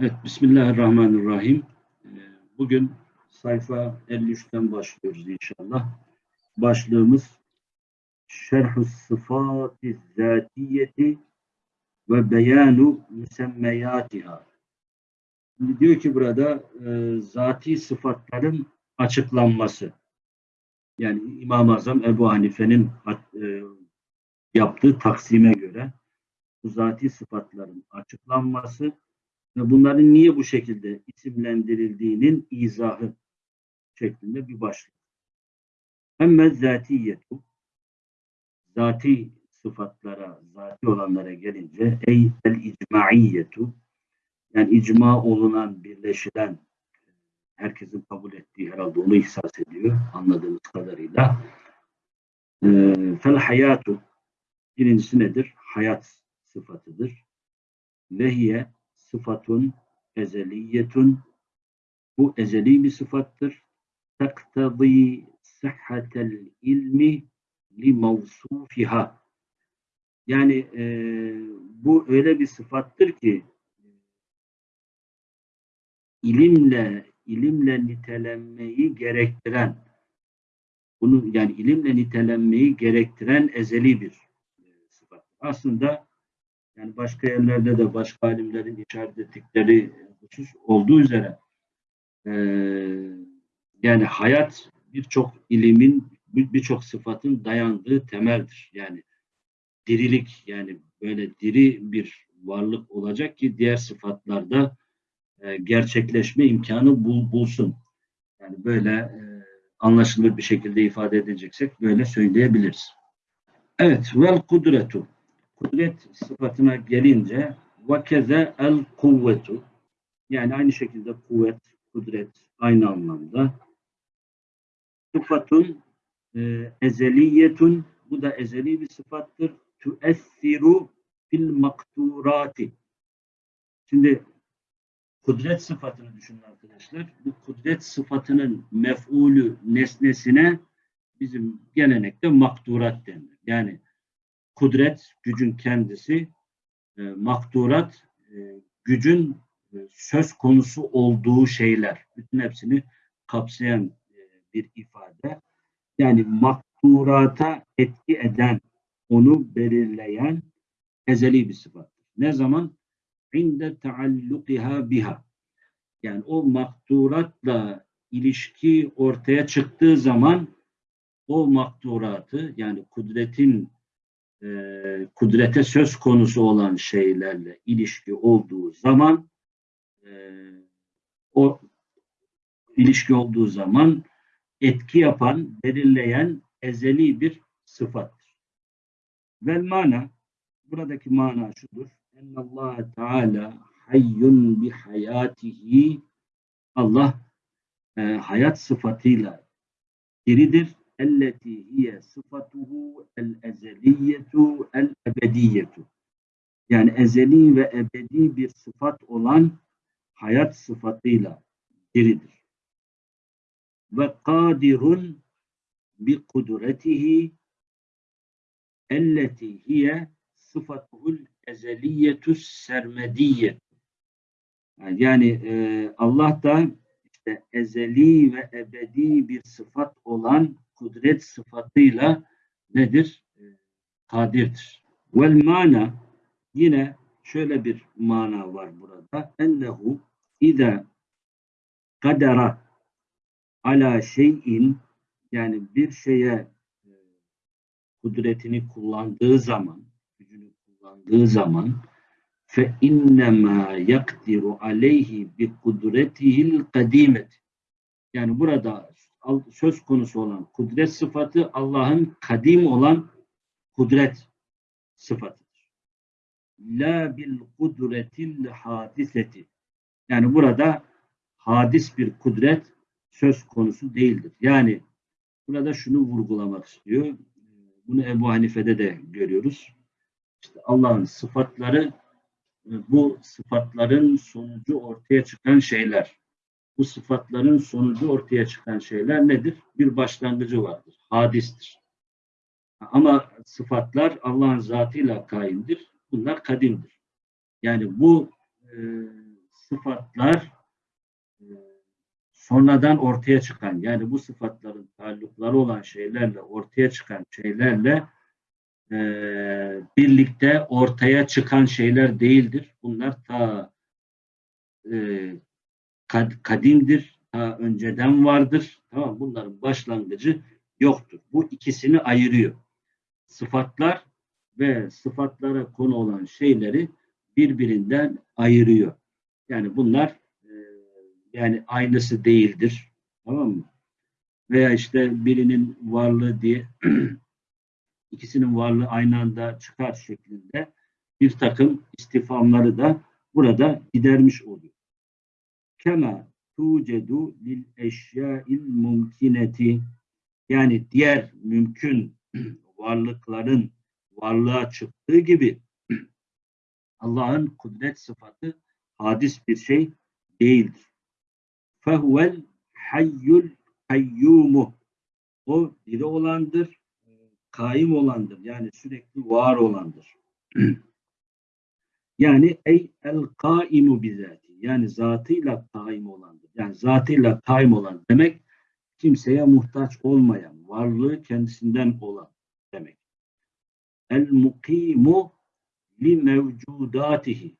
Evet, Bismillahirrahmanirrahim. Ee, Bugün sayfa 53'ten başlıyoruz inşallah. Başlığımız Şerh-ı Sıfat-ı Zatiyeti ve Beyanu Müsemmeyatiha. Diyor ki burada e, zati sıfatların açıklanması. Yani İmam-ı Azam Ebu Hanife'nin e, yaptığı taksime göre bu zati sıfatların açıklanması bunların niye bu şekilde isimlendirildiğinin izahı şeklinde bir başlık. Emme zatiyetu zati sıfatlara, zati olanlara gelince ey el icmaiyetu yani icma olunan, birleşilen herkesin kabul ettiği herhalde onu ihsas ediyor anladığımız kadarıyla. Ee, fel hayatu birincisi nedir? Hayat sıfatıdır. Vehiye sıfatun ezeliyetun bu ezeli bir sıfattır. Taktadî sıhhatel ilmi li mevsufiha yani e, bu öyle bir sıfattır ki ilimle ilimle nitelenmeyi gerektiren bunu yani ilimle nitelenmeyi gerektiren ezeli bir sıfat. Aslında yani başka yerlerde de başka alimlerin işaret ettikleri husus olduğu üzere e, yani hayat birçok ilimin birçok sıfatın dayandığı temeldir. Yani dirilik yani böyle diri bir varlık olacak ki diğer sıfatlarda e, gerçekleşme imkanı bul, bulsun. Yani böyle e, anlaşılır bir şekilde ifade edeceksek böyle söyleyebiliriz. Evet, vel kudretu. Kudret sıfatına gelince vakeze el kuvvetu. Yani aynı şekilde kuvvet, kudret aynı anlamda. Sıfatun e, ezeliyetun. Bu da ezeli bir sıfattır. Tuessiru fil makturati. Şimdi kudret sıfatını düşünün arkadaşlar. Bu kudret sıfatının mef'ulü nesnesine bizim gelenekte makturat denir. Yani kudret gücün kendisi, e, makturat e, gücün e, söz konusu olduğu şeyler. Bütün hepsini kapsayan e, bir ifade. Yani makturata etki eden, onu belirleyen ezeli bir sıfattır. Ne zaman? İnde taallukiha biha. Yani o makturatla ilişki ortaya çıktığı zaman o makturatı yani kudretin e, kudrete söz konusu olan şeylerle ilişki olduğu zaman e, o ilişki olduğu zaman etki yapan, belirleyen ezeli bir sıfattır. Vel mana buradaki mana şudur. Allah Teala hayyun bi hayatihi Allah e, hayat sıfatıyla diridir elleti hiye sıfatuhu el ezeliyetu el ebediyetu. Yani ezeli ve ebedi bir sıfat olan hayat sıfatıyla diridir. Ve kadirun bi kudretihi elleti hiye sıfatuhul ezeliyetu sermediyet. Yani e, Allah da işte ezeli ve ebedi bir sıfat olan kudret sıfatıyla nedir? E, kadirdir. Vel mana yine şöyle bir mana var burada. Ennehu ida kadera ala şeyin yani bir şeye e, kudretini kullandığı zaman, gücünü kullandığı zaman fe innema yakdiru aleyhi bi kudretihil kadimet. Yani burada söz konusu olan kudret sıfatı Allah'ın kadim olan kudret sıfatıdır. La bil kudretil hadiseti. Yani burada hadis bir kudret söz konusu değildir. Yani burada şunu vurgulamak istiyor. Bunu Ebu Hanife'de de görüyoruz. İşte Allah'ın sıfatları bu sıfatların sonucu ortaya çıkan şeyler bu sıfatların sonucu ortaya çıkan şeyler nedir? Bir başlangıcı vardır. Hadistir. Ama sıfatlar Allah'ın zatıyla kaimdir. Bunlar kadimdir. Yani bu e, sıfatlar e, sonradan ortaya çıkan yani bu sıfatların taallukları olan şeylerle ortaya çıkan şeylerle e, birlikte ortaya çıkan şeyler değildir. Bunlar ta e, kad, kadimdir, ta önceden vardır. Tamam bunların başlangıcı yoktur. Bu ikisini ayırıyor. Sıfatlar ve sıfatlara konu olan şeyleri birbirinden ayırıyor. Yani bunlar e, yani aynısı değildir. Tamam mı? Veya işte birinin varlığı diye ikisinin varlığı aynı anda çıkar şeklinde bir takım istifamları da burada gidermiş oluyor. Kema tucedu lil eşya'il mumkineti yani diğer mümkün varlıkların varlığa çıktığı gibi Allah'ın kudret sıfatı hadis bir şey değildir. Fehuvel hayyul kayyumu o diri olandır, kaim olandır. Yani sürekli var olandır. yani ey el kaimu bizati. Yani zatıyla kaim olandır. Yani zatıyla kaim olan demek kimseye muhtaç olmayan, varlığı kendisinden olan demek. El mukimu li mevcudatihi.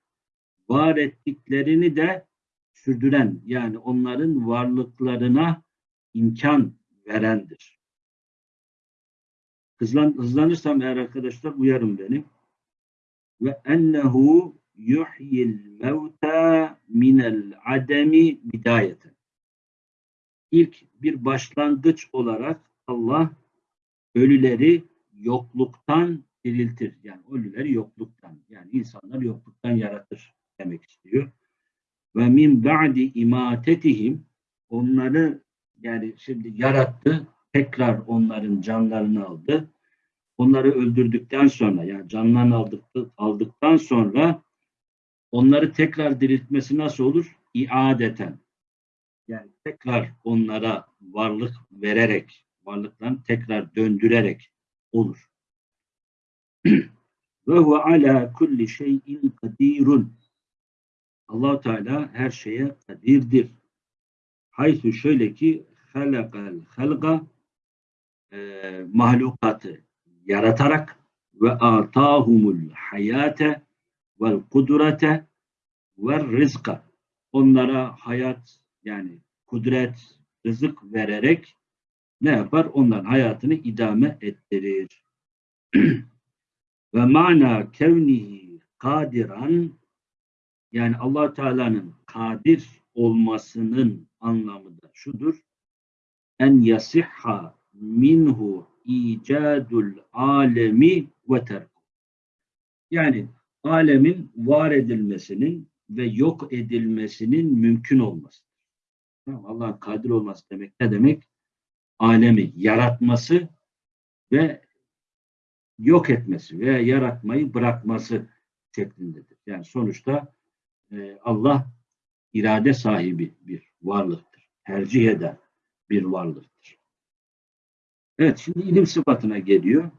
Var ettiklerini de sürdüren yani onların varlıklarına imkan verendir. Hızlan, hızlanırsam eğer arkadaşlar uyarın beni. Ve ennehu yuhyil mevta minel ademi bidayeten. İlk bir başlangıç olarak Allah ölüleri yokluktan diriltir. Yani ölüleri yokluktan yani insanlar yokluktan yaratır demek istiyor. Ve min ba'di imatetihim onları yani şimdi yarattı tekrar onların canlarını aldı. Onları öldürdükten sonra yani canlarını aldık, aldıktan sonra onları tekrar diriltmesi nasıl olur? İadeten. Yani tekrar onlara varlık vererek, varlıklarını tekrar döndürerek olur. Ve huve ala kulli şeyin kadirun. allah Teala her şeye kadirdir. Haythu şöyle ki halakal halga e, mahlukatı yaratarak ve atahumul hayate vel kudrete ve rızka onlara hayat yani kudret, rızık vererek ne yapar? Onların hayatını idame ettirir. Ve mana kevnihi kadiran yani allah Teala'nın kadir olmasının anlamı da şudur. En yasihha minhu icadul alemi ve terku. Yani alemin var edilmesinin ve yok edilmesinin mümkün olması. Allah'ın kadir olması demek ne demek? Alemi yaratması ve yok etmesi veya yaratmayı bırakması şeklindedir. Yani sonuçta e, Allah irade sahibi bir varlıktır. Tercih eden bir varlıktır. Evet şimdi ilim sıfatına geliyor.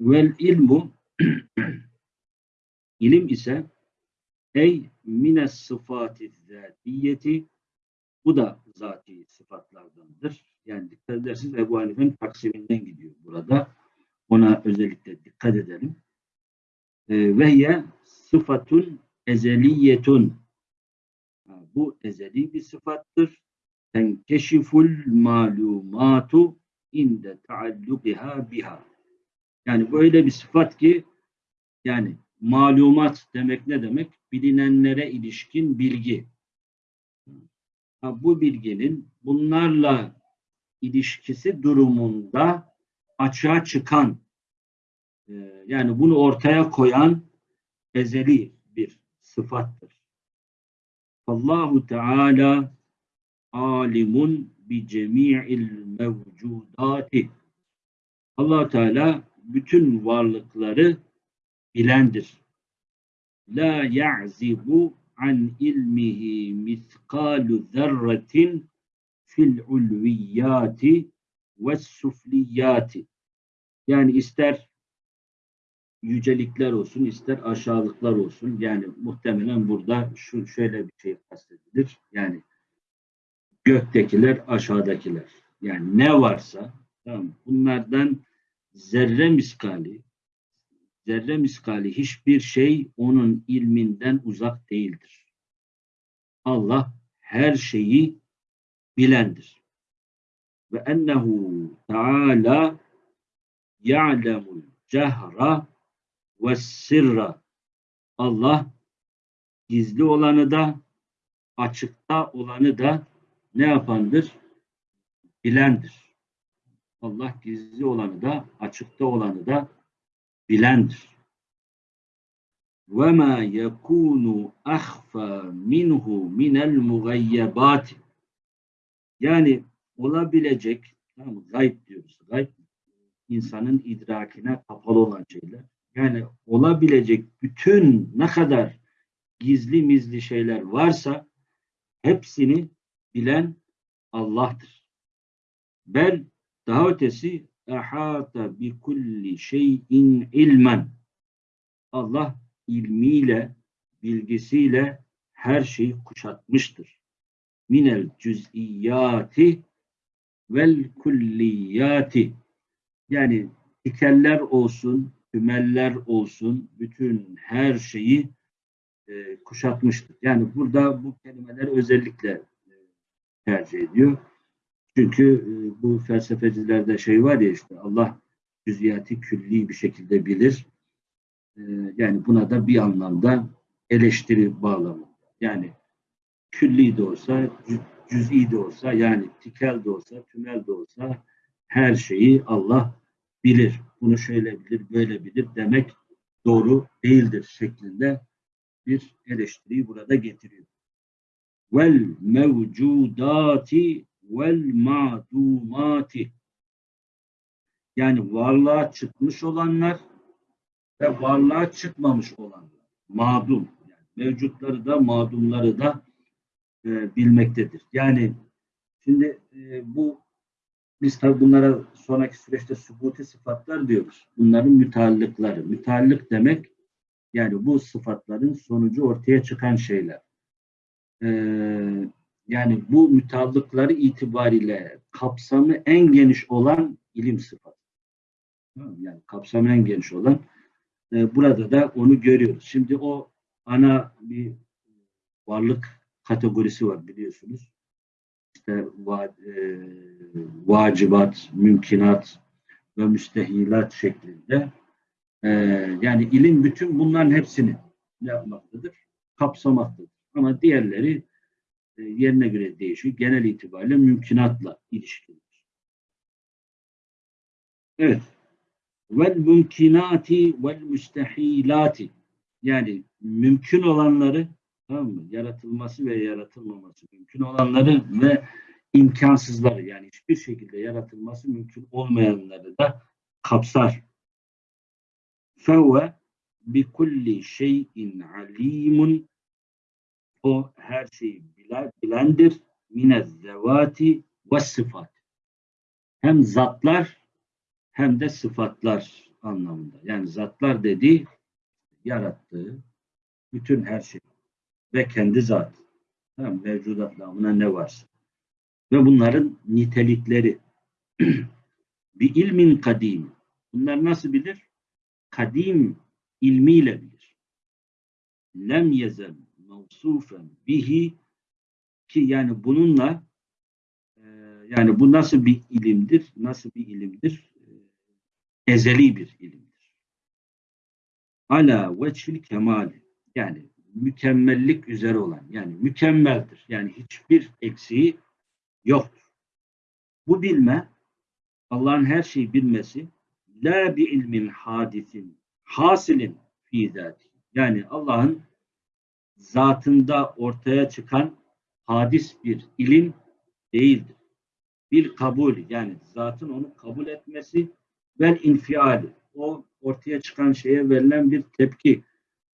Vel ilmu ilim ise ey mines sıfati zatiyeti bu da zati sıfatlardandır. Yani dikkat edersiniz Ebu Hanife'nin taksiminden gidiyor burada. Ona özellikle dikkat edelim. E, ve sıfatun ezeliyetun. Bu ezeli bir sıfattır. Tenkeşiful malumatu inde taallukiha biha. Yani böyle bir sıfat ki yani malumat demek ne demek? Bilinenlere ilişkin bilgi. Ha, bu bilginin bunlarla ilişkisi durumunda açığa çıkan e, yani bunu ortaya koyan ezeli bir sıfattır. Allahu Teala alimun bi cemi'il mevcudati. Allah Teala bütün varlıkları bilendir. La ya'zibu an ilmihi miskalu zerretin fil ulviyati ve sufliyati. Yani ister yücelikler olsun, ister aşağılıklar olsun. Yani muhtemelen burada şu şöyle bir şey kastedilir. Yani göktekiler, aşağıdakiler. Yani ne varsa tamam, bunlardan zerre miskali zerre miskali hiçbir şey onun ilminden uzak değildir. Allah her şeyi bilendir. Ve ennehu Teala ya'lemul cehra ve sirra. Allah gizli olanı da açıkta olanı da ne yapandır? Bilendir. Allah gizli olanı da açıkta olanı da bilendir. Ve ma yekunu ahfa minhu minel mugayyabat. Yani olabilecek, tamam mı? gayb diyoruz. Gayb insanın idrakine kapalı olan şeyler. Yani olabilecek bütün ne kadar gizli mizli şeyler varsa hepsini bilen Allah'tır. Bel daha ötesi ehata bi kulli şeyin ilmen. Allah ilmiyle, bilgisiyle her şeyi kuşatmıştır. Minel cüz'iyati vel kulliyati. Yani tikeller olsun, tümeller olsun, bütün her şeyi e, kuşatmıştır. Yani burada bu kelimeler özellikle e, tercih ediyor. Çünkü e, bu felsefecilerde şey var ya işte Allah cüziyati külli bir şekilde bilir. E, yani buna da bir anlamda eleştiri bağlamında. Yani külli de olsa, cüz'i de olsa, yani tikel de olsa, tümel de olsa her şeyi Allah bilir. Bunu şöyle bilir, böyle bilir demek doğru değildir şeklinde bir eleştiriyi burada getiriyor. Vel mevcudati vel madumati yani varlığa çıkmış olanlar ve varlığa çıkmamış olanlar. Madum. Yani mevcutları da madumları da e, bilmektedir. Yani şimdi e, bu biz tabi bunlara sonraki süreçte subuti sıfatlar diyoruz. Bunların müteallıkları. Müteallık demek yani bu sıfatların sonucu ortaya çıkan şeyler. Ee, yani bu müteallıkları itibariyle kapsamı en geniş olan ilim sıfatı. Yani kapsamı en geniş olan e, burada da onu görüyoruz. Şimdi o ana bir varlık kategorisi var biliyorsunuz. İşte va, e, vacibat, mümkinat ve müstehilat şeklinde. E, yani ilim bütün bunların hepsini yapmaktadır, kapsamaktadır. Ama diğerleri yerine göre değişiyor. Genel itibariyle mümkünatla ilişkilidir. Evet. Vel mümkinati vel müstehilati yani mümkün olanları tamam mı? Yaratılması ve yaratılmaması mümkün olanları ve imkansızları yani hiçbir şekilde yaratılması mümkün olmayanları da kapsar. Fevve bi kulli şeyin alimun o her şeyi bilendir. Minez zevati ve sıfat. Hem zatlar hem de sıfatlar anlamında. Yani zatlar dediği yarattığı bütün her şey ve kendi zat. Tamam, mevcudat namına ne varsa. Ve bunların nitelikleri. bir ilmin kadim. Bunlar nasıl bilir? Kadim ilmiyle bilir. Lem yezel mevsufen bihi ki yani bununla e, yani bu nasıl bir ilimdir? Nasıl bir ilimdir? E, ezeli bir ilimdir. Ala veçfil kemali yani mükemmellik üzere olan yani mükemmeldir. Yani hiçbir eksiği yoktur. Bu bilme Allah'ın her şeyi bilmesi la bi ilmin hadisin hasilin fi zati. Yani Allah'ın zatında ortaya çıkan hadis bir ilim değildir. Bir kabul yani zatın onu kabul etmesi ve infiali o ortaya çıkan şeye verilen bir tepki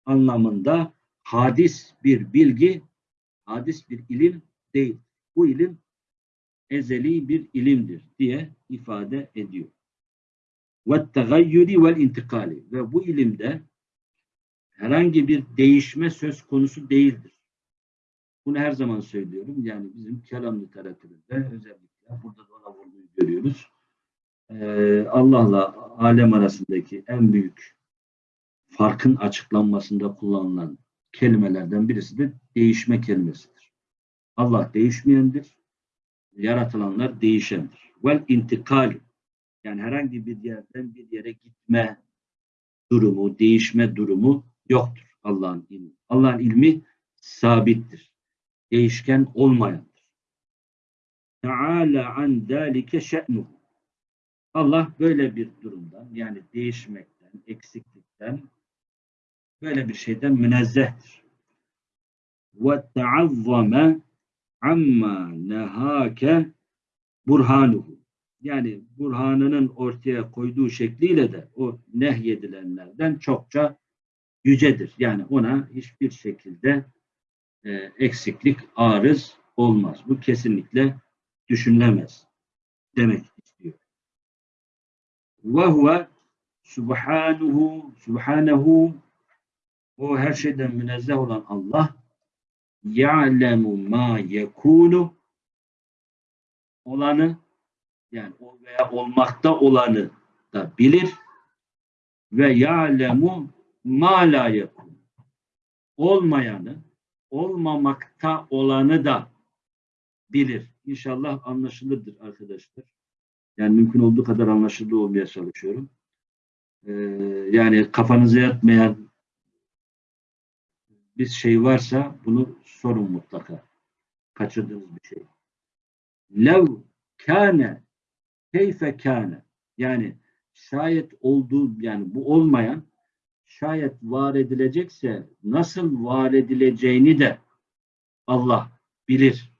anlamında hadis bir bilgi, hadis bir ilim değil. Bu ilim ezeli bir ilimdir diye ifade ediyor. ve tegayyüri vel intikali ve bu ilimde herhangi bir değişme söz konusu değildir. Bunu her zaman söylüyorum. Yani bizim kelam literatüründe özellikle burada da ona vurguyu görüyoruz. Ee, Allah'la alem arasındaki en büyük farkın açıklanmasında kullanılan kelimelerden birisi de değişme kelimesidir. Allah değişmeyendir. Yaratılanlar değişendir. Vel intikal yani herhangi bir yerden bir yere gitme durumu, değişme durumu yoktur Allah'ın ilmi. Allah'ın ilmi sabittir. Değişken olmayandır. Teala an zalike şe'nuhu. Allah böyle bir durumdan yani değişmekten, eksiklikten böyle bir şeyden münezzehtir. Ve teazzame amma nehake burhanuhu. Yani burhanının ortaya koyduğu şekliyle de o nehyedilenlerden çokça yücedir. Yani ona hiçbir şekilde e, eksiklik, arız olmaz. Bu kesinlikle düşünülemez demek istiyor. Ve huve subhanuhu subhanehu o her şeyden münezzeh olan Allah ya'lemu ma yekunu olanı yani o veya olmakta olanı da bilir ve ya'lemu ma la yekun olmayanı olmamakta olanı da bilir. İnşallah anlaşılırdır arkadaşlar. Yani mümkün olduğu kadar anlaşılır olmaya çalışıyorum. Ee, yani kafanıza yatmayan bir şey varsa bunu sorun mutlaka. Kaçırdığınız bir şey. Lev kâne keyfe kâne yani şayet olduğu yani bu olmayan şayet var edilecekse nasıl var edileceğini de Allah bilir.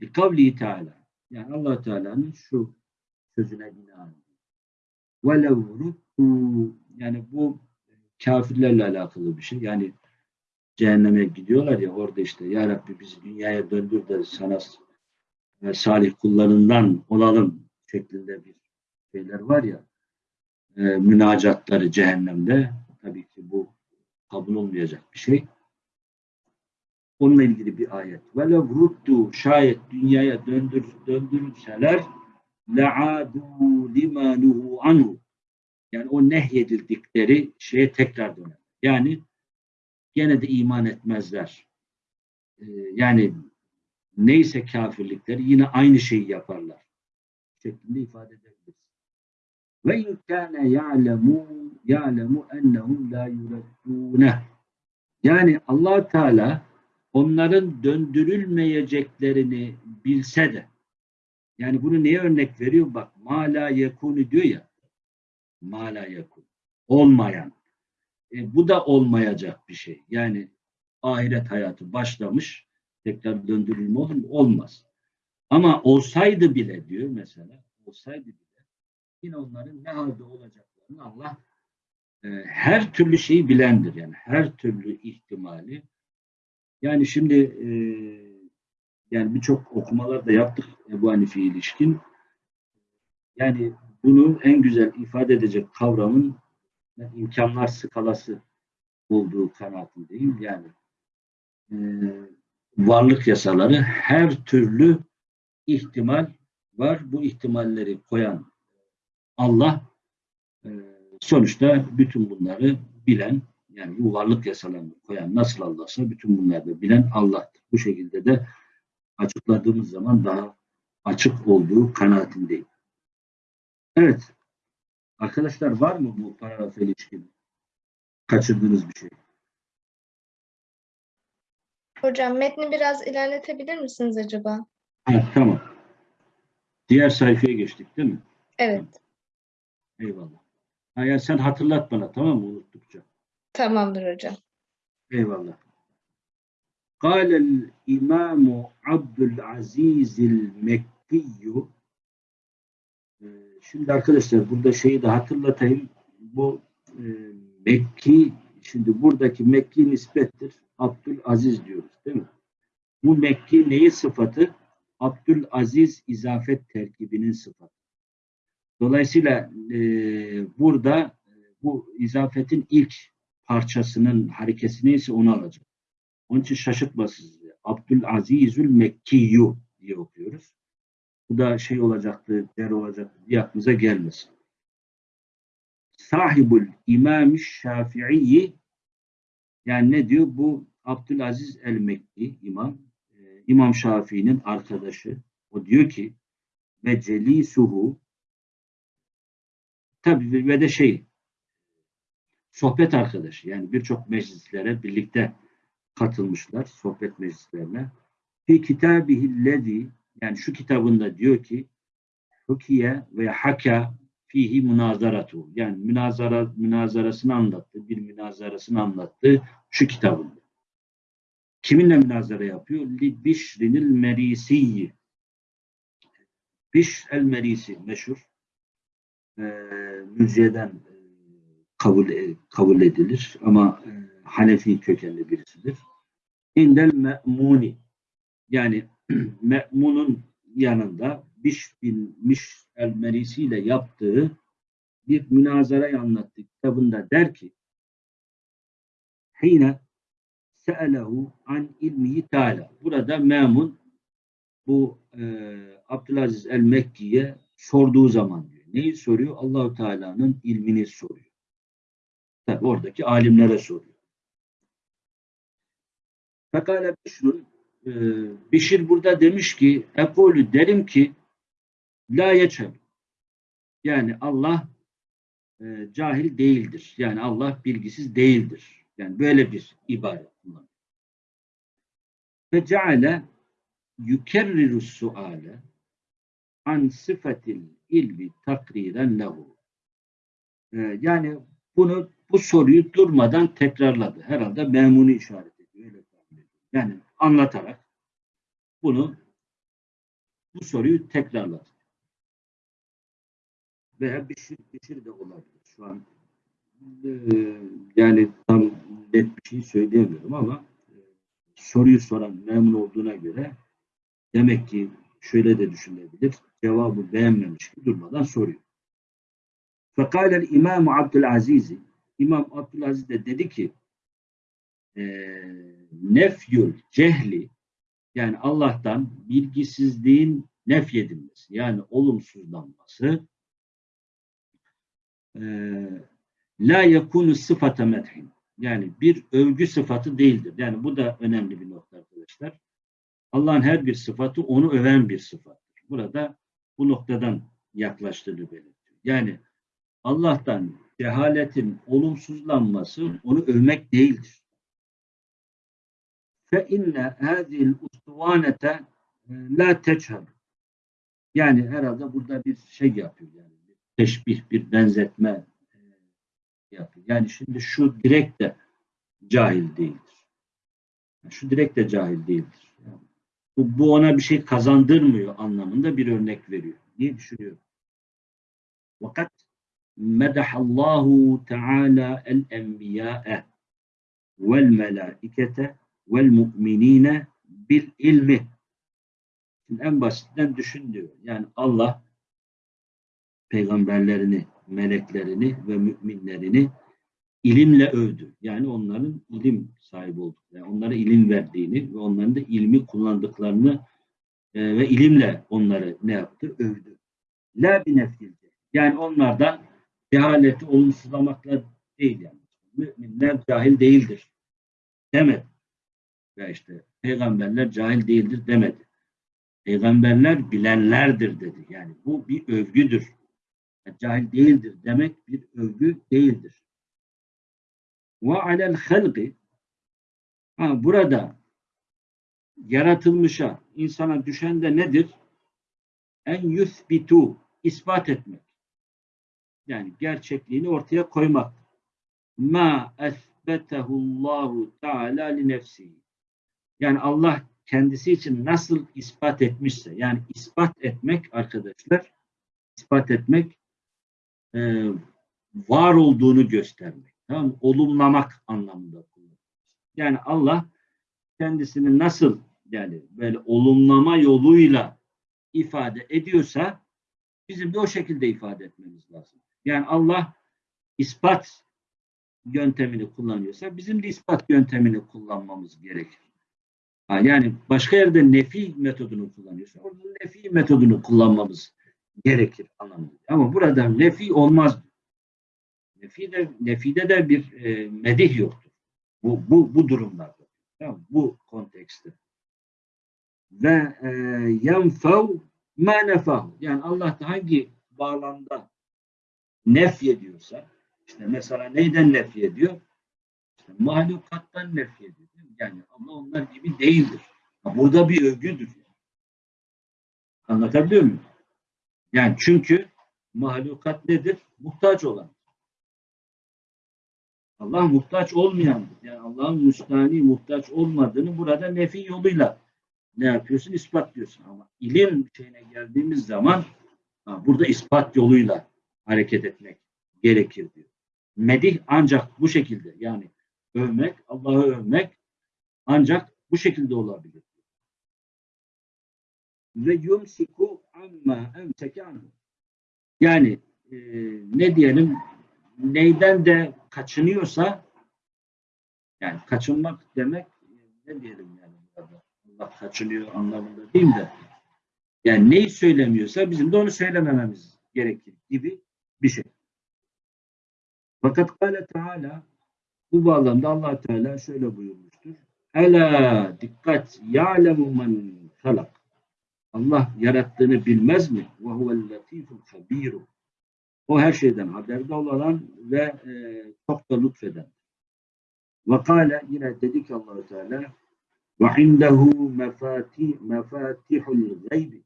Bir kavli Teala. Yani allah Teala'nın şu sözüne binaen. وَلَوْ رُدُّوا Yani bu kafirlerle alakalı bir şey. Yani cehenneme gidiyorlar ya orada işte Ya Rabbi bizi dünyaya döndür de sana e, salih kullarından olalım şeklinde bir şeyler var ya e, münacatları cehennemde tabii ki bu kabul olmayacak bir şey. Onunla ilgili bir ayet. Ve ruddu şayet dünyaya döndür, döndürülseler le'adu limanuhu anhu yani o nehyedildikleri şeye tekrar döner. Yani gene de iman etmezler. Ee, yani neyse kafirlikleri yine aynı şeyi yaparlar. Şeklinde ifade edebiliriz. Ve in kâne ya'lemu ya'lemu ennehum la yureddûne. Yani allah Teala onların döndürülmeyeceklerini bilse de yani bunu neye örnek veriyor? Bak ma la yekunu diyor ya ma la yekun. Olmayan. E, bu da olmayacak bir şey. Yani ahiret hayatı başlamış tekrar döndürülme olur mu? Olmaz. Ama olsaydı bile diyor mesela olsaydı bile yine onların ne halde olacaklarını Allah e, her türlü şeyi bilendir. Yani her türlü ihtimali. Yani şimdi e, yani birçok okumalar da yaptık Ebu Hanife ilişkin. Yani bunu en güzel ifade edecek kavramın imkanlar skalası olduğu kanaatindeyim. Yani e, varlık yasaları her türlü ihtimal var. Bu ihtimalleri koyan Allah e, sonuçta bütün bunları bilen yani bu varlık yasalarını koyan nasıl Allah'sa bütün bunları da bilen Allah'tır. Bu şekilde de açıkladığımız zaman daha açık olduğu kanaatindeyim. Evet. Arkadaşlar var mı bu paragrafa ilişkin kaçırdığınız bir şey? Hocam metni biraz ilerletebilir misiniz acaba? Ha, tamam. Diğer sayfaya geçtik değil mi? Evet. Eyvallah. Ha, ya sen hatırlat bana tamam mı unuttukça. Tamamdır hocam. Eyvallah. قال الإمام عبد العزيز المكي Ee, Şimdi arkadaşlar burada şeyi de hatırlatayım. Bu e, Mekki, şimdi buradaki Mekki nispettir. Abdülaziz diyoruz değil mi? Bu Mekki neyi sıfatı? Abdülaziz izafet terkibinin sıfatı. Dolayısıyla e, burada e, bu izafetin ilk parçasının harekesi neyse onu alacak. Onun için şaşırtmasınız. Abdülazizül Mekkiyu diye okuyoruz. Bu da şey olacaktı, der olacaktı diye aklınıza gelmesin. Sahibul İmam Şafii yani ne diyor? Bu Abdülaziz el-Mekki imam, e, İmam Şafii'nin arkadaşı. O diyor ki ve celisuhu tabi ve de şey sohbet arkadaşı yani birçok meclislere birlikte katılmışlar sohbet meclislerine. Fi kitabihillezi yani şu kitabında diyor ki Hukiye ve haka fihi münazaratu yani münazara münazarasını anlattı. Bir münazarasını anlattı şu kitabında. Kiminle münazara yapıyor? Li Bişrinil Merisiyi. Biş el Merisi meşhur. Müziyeden e, kabul e, kabul edilir ama e, Hanefi kökenli birisidir. İndel me'muni yani me'munun yanında Biş bin Miş el Merisi ile yaptığı bir münazarayı anlattı kitabında der ki Hine se'elehu an ilmihi teala. Burada Memun bu e, Abdülaziz el-Mekki'ye sorduğu zaman diyor. Neyi soruyor? Allahu Teala'nın ilmini soruyor. Tabi oradaki alimlere soruyor. Fekale Bişrun e, Bişir burada demiş ki Ekolü derim ki La yeçel yani Allah e, cahil değildir. Yani Allah bilgisiz değildir. Yani böyle bir ibaret kullanıyor. Ve ceale yukerriru suale an sıfatil ilmi takriren lehu. E, yani bunu bu soruyu durmadan tekrarladı. Herhalde memunu işaret ediyor. Yani anlatarak bunu bu soruyu tekrarladı. Veya Bişir, Bişir de olabilir. Şu an e, yani tam net bir şey söyleyemiyorum ama e, soruyu soran memnun olduğuna göre demek ki şöyle de düşünebilir. Cevabı beğenmemiş ki durmadan soruyor. Fekâlel İmam Abdülaziz İmam Abdülaziz de dedi ki e, nefyül cehli yani Allah'tan bilgisizliğin nefyedilmesi yani olumsuzlanması e, la yakunu sıfata medhin yani bir övgü sıfatı değildir. Yani bu da önemli bir nokta arkadaşlar. Allah'ın her bir sıfatı onu öven bir sıfattır. Burada bu noktadan yaklaştığını belirtiyor. Yani Allah'tan cehaletin olumsuzlanması onu övmek değildir. Fe inne hâzil ustuvanete la teçhab. Yani herhalde burada bir şey yapıyor yani. Bir teşbih, bir benzetme e, yapıyor. Yani şimdi şu direkt de cahil değildir. Şu direkt de cahil değildir. Bu, bu ona bir şey kazandırmıyor anlamında bir örnek veriyor. Niye düşünüyorum? Fakat medahallahu teala el enbiya'e vel melaikete vel mu'minine bil ilmi. Şimdi en basitinden düşün diyor. Yani Allah peygamberlerini, meleklerini ve müminlerini ilimle övdü. Yani onların ilim sahibi olduk. Yani onlara ilim verdiğini ve onların da ilmi kullandıklarını e, ve ilimle onları ne yaptı? Övdü. La bi nefilce. Yani onlardan cehaleti olumsuzlamakla değil yani. Müminler cahil değildir. Demedi. Ve işte peygamberler cahil değildir demedi. Peygamberler bilenlerdir dedi. Yani bu bir övgüdür. Yani cahil değildir demek bir övgü değildir. Ve alel halqi ha, burada yaratılmışa, insana düşen de nedir? En yuthbitu, ispat etmek. Yani gerçekliğini ortaya koymak. Ma esbetehullahu teala li nefsihi. Yani Allah kendisi için nasıl ispat etmişse, yani ispat etmek arkadaşlar, ispat etmek e, var olduğunu göstermek. Tamam? Olumlamak anlamında kullanılır. Yani Allah kendisini nasıl yani böyle olumlama yoluyla ifade ediyorsa Bizim de o şekilde ifade etmemiz lazım. Yani Allah ispat yöntemini kullanıyorsa bizim de ispat yöntemini kullanmamız gerekir. Yani başka yerde nefi metodunu kullanıyorsa orada nefi metodunu kullanmamız gerekir anlamında. Ama burada nefi olmaz. Nefi de, nefide de bir e, medih yoktur. Bu, bu, bu durumlarda. Tamam, bu kontekste. Ve e, yenfev ma nefahu. Yani Allah da hangi bağlamda nefy ediyorsa işte mesela neyden nefy ediyor? İşte mahlukattan nefy ediyor. değil mi? Yani Allah onlar gibi değildir. Burada bir övgüdür. Anlatabiliyor muyum? Yani çünkü mahlukat nedir? Muhtaç olan. Allah muhtaç olmayandır. Yani Allah'ın müstahni muhtaç olmadığını burada nefi yoluyla ne yapıyorsun? İspatlıyorsun. Ama ilim şeyine geldiğimiz zaman burada ispat yoluyla hareket etmek gerekir diyor. Medih ancak bu şekilde yani övmek, Allah'ı övmek ancak bu şekilde olabilir. Ve yumsiku amma emseke. Yani e, ne diyelim neyden de kaçınıyorsa yani kaçınmak demek ne diyelim yani burada Allah kaçınıyor anlamında değil de yani neyi söylemiyorsa bizim de onu söylemememiz gerekir gibi bir şey. Fakat Kale Teala bu bağlamda allah Teala şöyle buyurmuştur. Ela dikkat ya'lemu men halak. Allah yarattığını bilmez mi? Ve huvel latiful habiru. O her şeyden haberdar olan ve e, çok da lütfeden. Ve kâle yine dedi ki allah Teala ve indehu mefati, mefatihul gaybi.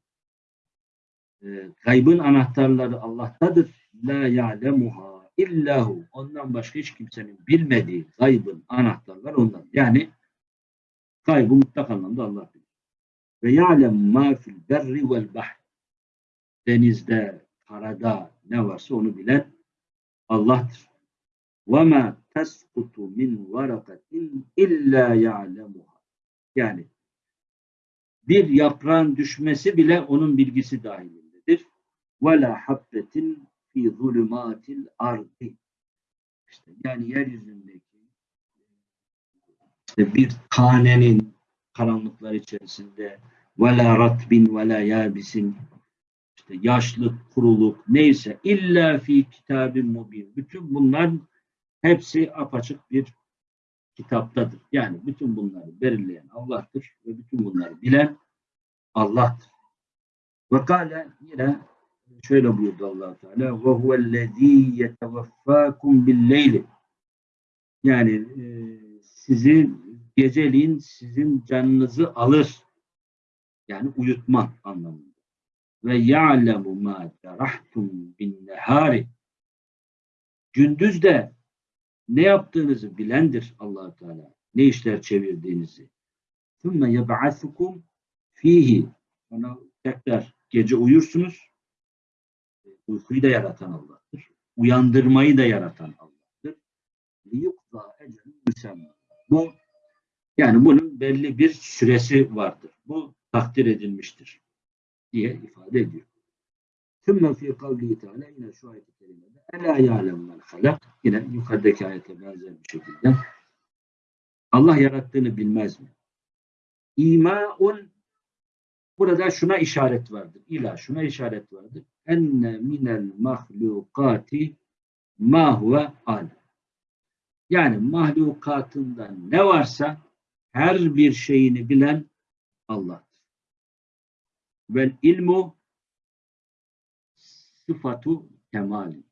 E, gaybın anahtarları Allah'tadır. La ya'lemuha illahu. Ondan başka hiç kimsenin bilmediği gaybın anahtarları ondan. Yani gaybı mutlak anlamda Allah bilir. Ve ya'lem ma fil berri vel bahr. Denizde, karada ne varsa onu bilen Allah'tır. Ma teskutu min varakatin illa ya'lemuha. Yani bir yaprağın düşmesi bile onun bilgisi dahilindedir. La habbetin fi zulümatil ardi. İşte yani yeryüzündeki işte bir tanenin karanlıklar içerisinde ve la ratbin ve la yabisin yaşlık, kuruluk neyse illa fi kitabin mubin. Bütün bunlar hepsi apaçık bir kitaptadır. Yani bütün bunları belirleyen Allah'tır ve bütün bunları bilen Allah'tır. Ve kâle yine şöyle buyurdu allah Teala ve huvellezî yeteveffâkum billeyli yani e, sizi geceliğin sizin canınızı alır. Yani uyutma anlamında Ve ya'lemu ma cerahtum bin nehari gündüz de ne yaptığınızı bilendir allah Teala. Ne işler çevirdiğinizi. ثُمَّ يَبْعَثُكُمْ fihi. Sonra tekrar gece uyursunuz. Uykuyu da yaratan Allah'tır. Uyandırmayı da yaratan Allah'tır. لِيُقْضَى اَجَلٌ müsemma. Bu yani bunun belli bir süresi vardır. Bu takdir edilmiştir diye ifade ediyor. Sümme fî kavli teâlâ yine şu ayet-i kerimede Elâ yâlemmen halak yine yukarıdaki ayete benzer bir şekilde Allah yarattığını bilmez mi? İmâun burada şuna işaret vardır. İla şuna işaret vardır. Enne minel mahlukati ma huve alim. Yani mahlukatında ne varsa her bir şeyini bilen Allah. Vel ilmu sıfatu kemali.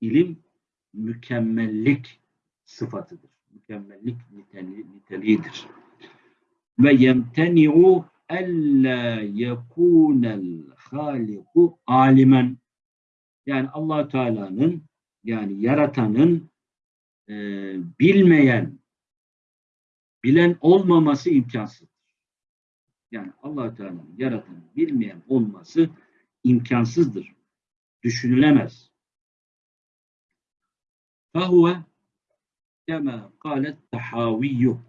İlim mükemmellik sıfatıdır. Mükemmellik niteli, niteliğidir. Ve yemteni'u ella yekunel haliku alimen. Yani allah Teala'nın yani yaratanın e, bilmeyen, bilen olmaması imkansızdır. Yani allah Teala'nın yaratan bilmeyen olması imkansızdır. Düşünülemez. Fahuve kema kalet tahaviyyu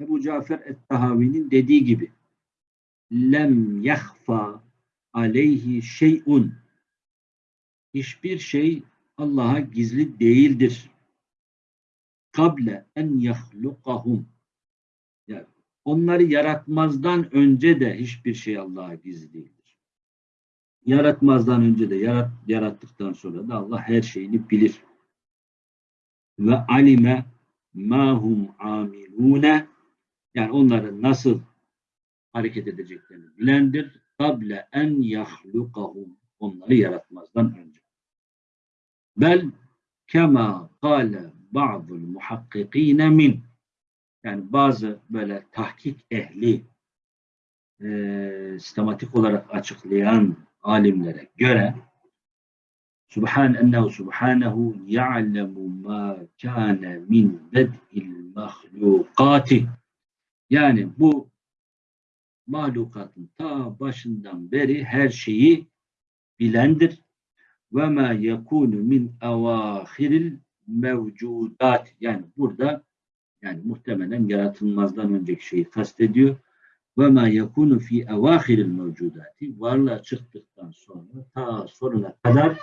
Ebu Cafer et-Tahavi'nin dediği gibi lem yahfa aleyhi şeyun hiçbir şey Allah'a gizli değildir. Kable en yahlukahum Onları yaratmazdan önce de hiçbir şey Allah'a gizli değildir. Yaratmazdan önce de yarat, yarattıktan sonra da Allah her şeyini bilir. Ve alime mahum amilune yani onların nasıl hareket edeceklerini bilendir. Kable en yahlukahum onları yaratmazdan önce. Bel kema kâle ba'dul muhakkikîne min yani bazı böyle tahkik ehli e, sistematik olarak açıklayan alimlere göre Subhan ennehu subhanehu ya'lemu ma kâne min bed'il mahlukati yani bu mahlukatın ta başından beri her şeyi bilendir. Ve ma yekunu min avahiril mevcudat. Yani burada yani muhtemelen yaratılmazdan önceki şeyi kastediyor. Ve ma yekunu fi avahiril mevcudati. Varlığa çıktıktan sonra ta sonuna kadar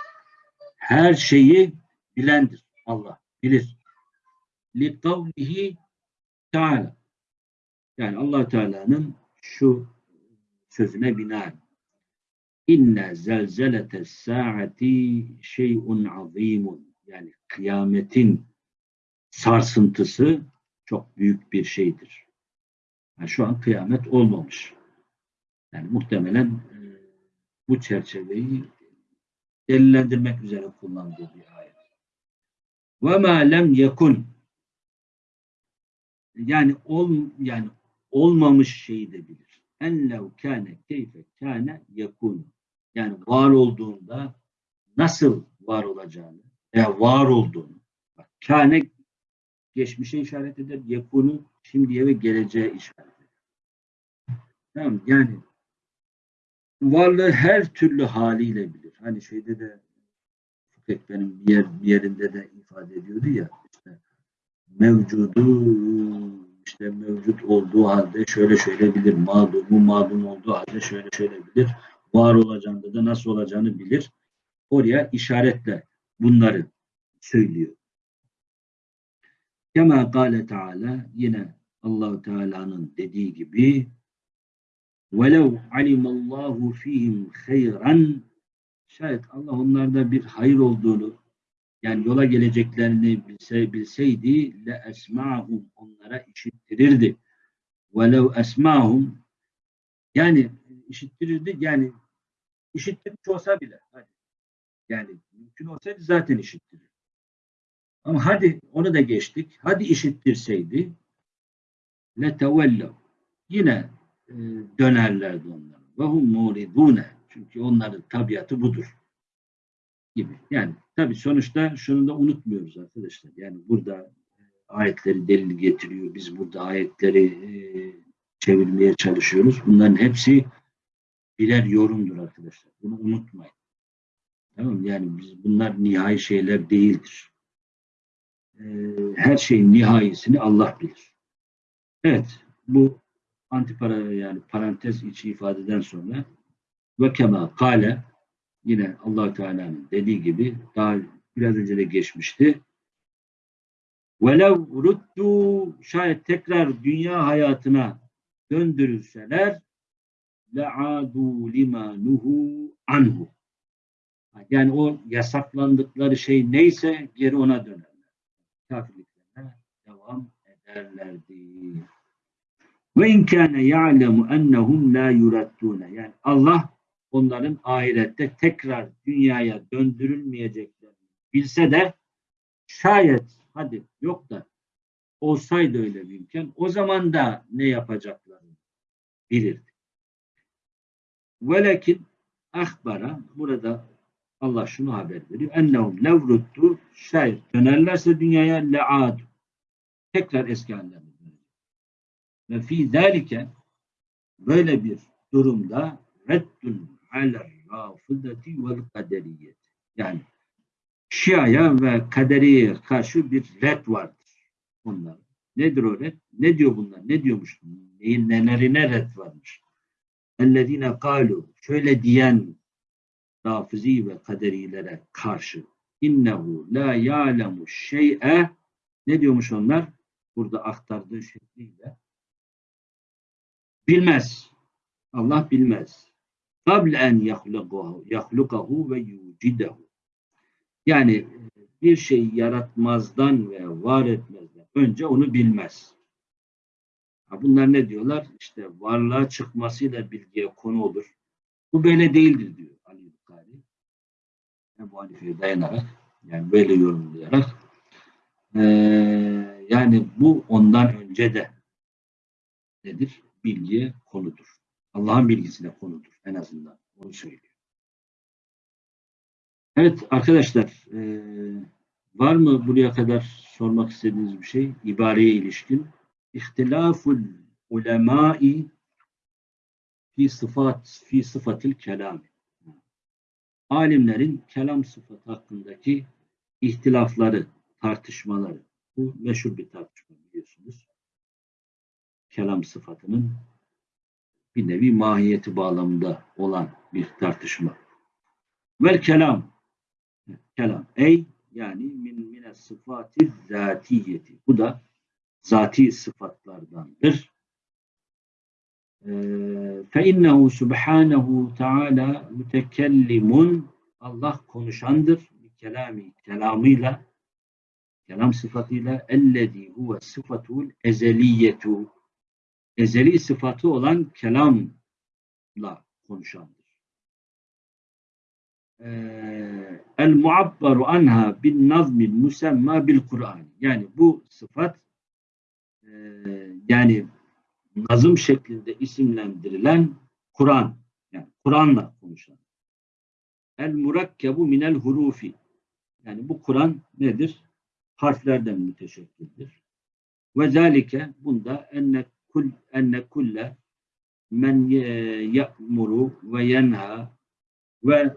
her şeyi bilendir. Allah bilir. Li kavlihi Teala. Yani allah Teala'nın şu sözüne binaen İnne zelzelete saati şeyun azimun. Yani kıyametin sarsıntısı çok büyük bir şeydir. Yani şu an kıyamet olmamış. Yani muhtemelen e, bu çerçeveyi delillendirmek üzere kullandığı bir ayet. Ve ma lem yekun yani ol yani olmamış şeyi de bilir. Enlev kâne keyfe kâne yekun. Yani var olduğunda nasıl var olacağını veya var olduğunu. Bak, kâne geçmişe işaret eder. Yekunu şimdiye ve geleceğe işaret eder. Tamam yani varlığı her türlü haliyle bilir. Hani şeyde de benim bir, yer, bir yerinde de ifade ediyordu ya işte mevcudu işte mevcut olduğu halde şöyle şöyle bilir. Mağdumu mağdum olduğu halde şöyle şöyle bilir. Var olacağında da nasıl olacağını bilir. Oraya işaretle bunları söylüyor. Kema kâle Teala yine Allahu Teala'nın dediği gibi velev alimallahu fihim hayran şayet Allah onlarda bir hayır olduğunu yani yola geleceklerini bilse, bilseydi le esmahum onlara işittirirdi. Velev esmahum yani işittirirdi yani işittirmiş olsa bile yani mümkün olsaydı zaten işittirirdi. Ama hadi onu da geçtik. Hadi işittirseydi le tevellev yine e, dönerlerdi onlar. Ve hum muridune çünkü onların tabiatı budur gibi. Yani tabii sonuçta şunu da unutmuyoruz arkadaşlar. Yani burada ayetleri delil getiriyor. Biz burada ayetleri e, çevirmeye çalışıyoruz. Bunların hepsi birer yorumdur arkadaşlar. Bunu unutmayın. Tamam Yani biz bunlar nihai şeyler değildir e, her şeyin nihayesini Allah bilir. Evet, bu antipara yani parantez içi ifadeden sonra ve kema kale yine allah Teala'nın dediği gibi daha biraz önce de geçmişti. Velev ruddu şayet tekrar dünya hayatına döndürülseler le'adu lima nuhu anhu. Yani o yasaklandıkları şey neyse geri ona döner. Kafirliklerine devam ederlerdi. Ve in kana ya'lemu ennehum la yurattuna. Yani Allah onların ahirette tekrar dünyaya döndürülmeyeceklerini bilse de şayet hadi yok da olsaydı öyle bir imkan o zaman da ne yapacaklarını bilirdi. Velekin ahbara burada Allah şunu haber veriyor. Ennehum levruttu şayet dönerlerse dünyaya le'ad tekrar eski hallerine Ve fi zalike böyle bir durumda reddun alel rafıdati vel kaderiyet. Yani Şia'ya ve kaderiye karşı bir red vardır onlar. Nedir o red? Ne diyor bunlar? Ne diyormuş? Neyin nelerine red varmış? Ellezine kalu şöyle diyen rafizi ve kaderilere karşı innehu la ya'lemu şey'e ne diyormuş onlar? Burada aktardığı şekliyle bilmez. Allah bilmez. Kable en yahlukahu, ve yucidehu. Yani bir şey yaratmazdan ve var etmezden önce onu bilmez. Bunlar ne diyorlar? İşte varlığa çıkmasıyla bilgiye konu olur. Bu böyle değildir diyor. Ebu Hanife'ye dayanarak yani böyle yorumlayarak ee, yani bu ondan önce de nedir? Bilgiye konudur. Allah'ın bilgisine konudur en azından. Onu söylüyor. Evet arkadaşlar ee, var mı buraya kadar sormak istediğiniz bir şey? İbareye ilişkin. İhtilaful ulemai fi sıfat fi sıfatil kelam. Alimlerin kelam sıfatı hakkındaki ihtilafları, tartışmaları. Bu meşhur bir tartışma biliyorsunuz. Kelam sıfatının bir nevi mahiyeti bağlamında olan bir tartışma. Vel kelam kelam ey yani min mine sıfati zatiyeti. Bu da zati sıfatlardandır. İnnehu subhanehu teala mütekellimun Allah konuşandır. Kelami, kelamıyla kelam sıfatıyla ellezî huve sıfatul ezeliyetu ezeli sıfatı olan kelamla konuşandır. El muabbaru anha bin nazmil musemma bil Kur'an. Yani bu sıfat yani nazım şeklinde isimlendirilen Kur'an. Yani Kur'an'la konuşan. El murakkebu minel hurufi. Yani bu Kur'an nedir? Harflerden müteşekkildir. Ve zalike bunda enne kul enne kulle men ya'muru ve yenha ve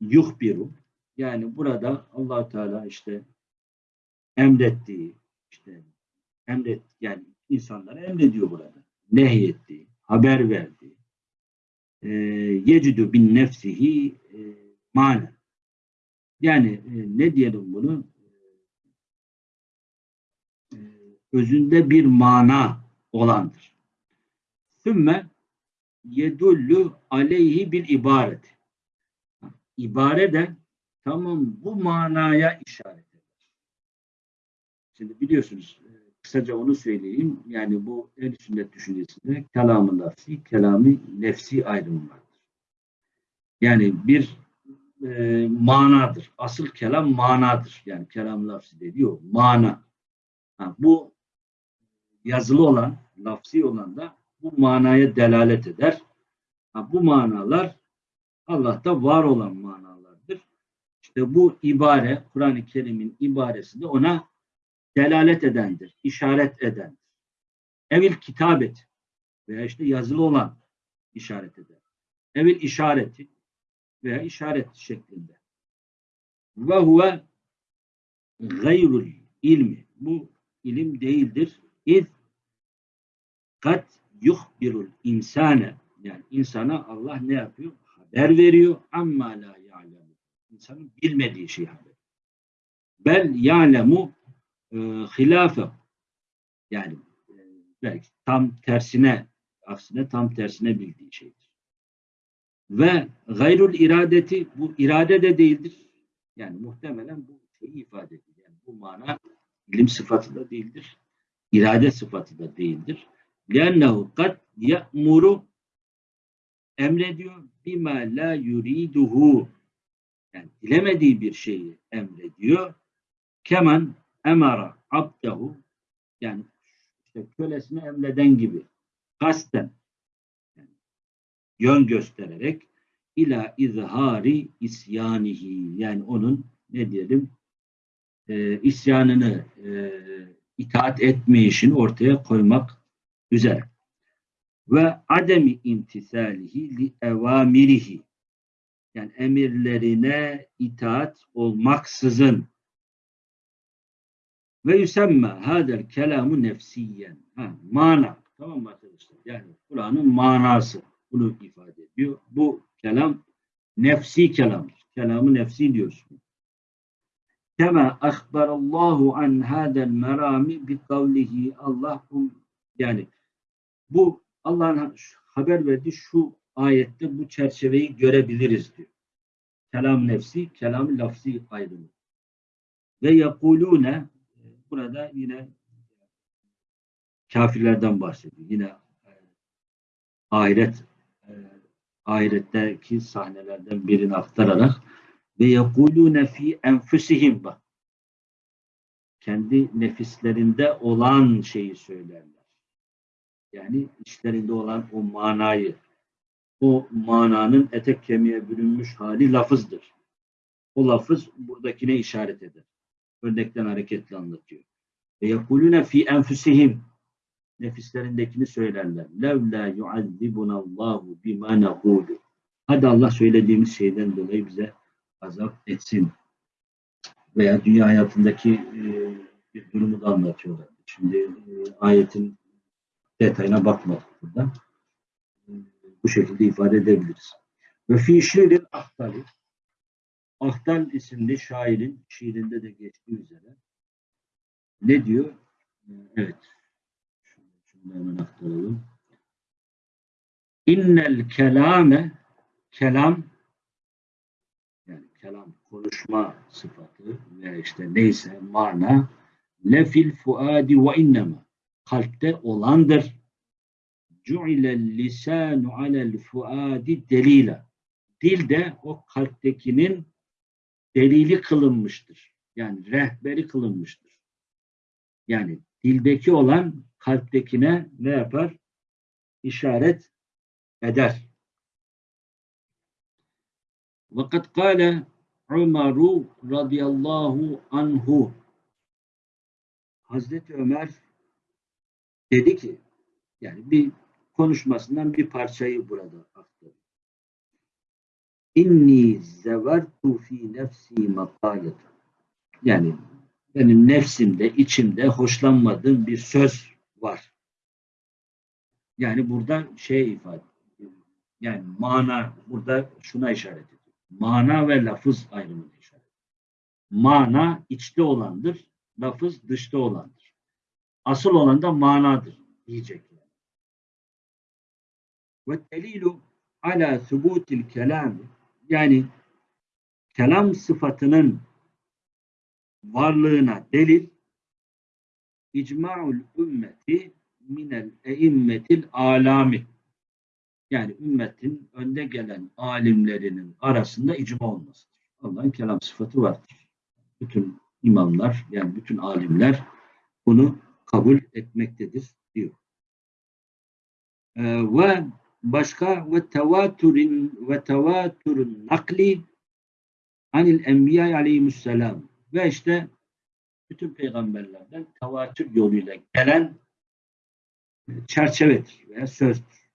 yuhbiru yani burada allah Teala işte emrettiği işte emret yani insanlara emrediyor burada. Nehyettiği, haber verdiği e, yecidü bin nefsihi e, mana yani e, ne diyelim bunu e, özünde bir mana olandır. Sümme yedullu aleyhi bil ibaret. İbare de tamam bu manaya işaret eder. Şimdi biliyorsunuz kısaca onu söyleyeyim. Yani bu el sünnet düşüncesinde kelamı nefsi, kelamı nefsi ayrımı vardır. Yani bir e, manadır. Asıl kelam manadır. Yani kelam lafzı dediği. Mana. Ha, bu yazılı olan, lafzi olan da bu manaya delalet eder. Ha, bu manalar Allah'ta var olan manalardır. İşte bu ibare, Kur'an-ı Kerim'in ibaresi de ona delalet edendir, işaret edendir. Evil kitabet veya işte yazılı olan işaret eder. Evil işareti veya işaret şeklinde. Ve huve gayrul ilmi. Bu ilim değildir. İz kat yuhbirul insane yani insana Allah ne yapıyor? Haber veriyor. Amma la ya'lemu. İnsanın bilmediği şey haber. Bel ya'lemu e, hilafe yani e, belki tam tersine aksine tam tersine bildiği şeydir. Ve gayrul iradeti bu irade de değildir. Yani muhtemelen bu şeyi ifade ediyor. Yani bu mana ilim sıfatı da değildir. İrade sıfatı da değildir. لِأَنَّهُ قَدْ يَأْمُرُ emrediyor bima la yuriduhu yani dilemediği bir şeyi emrediyor. Keman emara abdehu yani işte kölesine emreden gibi kasten yani yön göstererek ila izhari isyanihi yani onun ne diyelim e, isyanını e, itaat etmeyişini ortaya koymak üzere. Ve ademi imtisalihi li evamirihi yani emirlerine itaat olmaksızın ve yüsemme hadel kelamu nefsiyen ha, mana tamam mı arkadaşlar yani Kur'an'ın manası bunu ifade ediyor bu kelam nefsi kelamdır. Kelamı nefsi diyorsun. Kema ahbarallahu an hadel merami bi kavlihi Allah bu yani bu Allah'ın haber verdiği şu ayette bu çerçeveyi görebiliriz diyor. Kelam nefsi, kelam lafzi ayrımı. Ve yekulune burada yine kafirlerden bahsediyor. Yine e, ahiret e, ahiretteki sahnelerden birini aktararak ve yekulune fi enfusihim bak. Kendi nefislerinde olan şeyi söylerler. Yani içlerinde olan o manayı, o mananın etek kemiğe bürünmüş hali lafızdır. O lafız buradakine işaret eder. Örnekten hareketle anlatıyor. Ve yekulune fi enfusihim nefislerindekini söylerler. Levla yuazzibunallahu bima nekulu. Hadi Allah söylediğimiz şeyden dolayı bize azap etsin. Veya dünya hayatındaki e, bir durumu da anlatıyorlar. Şimdi e, ayetin detayına bakmadık burada. E, bu şekilde ifade edebiliriz. Ve fi şiirin ahtali Ahtal isimli şairin şiirinde de geçtiği üzere ne diyor? E, evet. Şunu hemen aktaralım. İnnel kelame kelam yani kelam konuşma sıfatı ve işte neyse mana lefil fuadi ve innema kalpte olandır. Cu'ilel lisanu alel fuadi delila. Dil de o kalptekinin delili kılınmıştır. Yani rehberi kılınmıştır. Yani dildeki olan kalptekine ne yapar? İşaret eder. Vakat kâle Umaru radıyallahu anhu Hazreti Ömer dedi ki yani bir konuşmasından bir parçayı burada aktarıyor. İnni zevertu fi nefsi makaleten. Yani benim nefsimde, içimde hoşlanmadığım bir söz var. Yani burada şey ifade yani mana burada şuna işaret ediyor. Mana ve lafız ayrımını işaret ediyor. Mana içte olandır, lafız dışta olandır. Asıl olan da manadır diyecek. Ve delilu ala subutil kelam yani kelam sıfatının varlığına delil icma'ul ümmeti minel eimmetil alami yani ümmetin önde gelen alimlerinin arasında icma olmasıdır. Allah'ın kelam sıfatı vardır. Bütün imamlar yani bütün alimler bunu kabul etmektedir diyor. Ee, ve başka ve tevaturin ve tevaturun nakli anil enbiya aleyhisselam ve işte bütün peygamberlerden tevatür yoluyla gelen çerçevedir veya sözdür.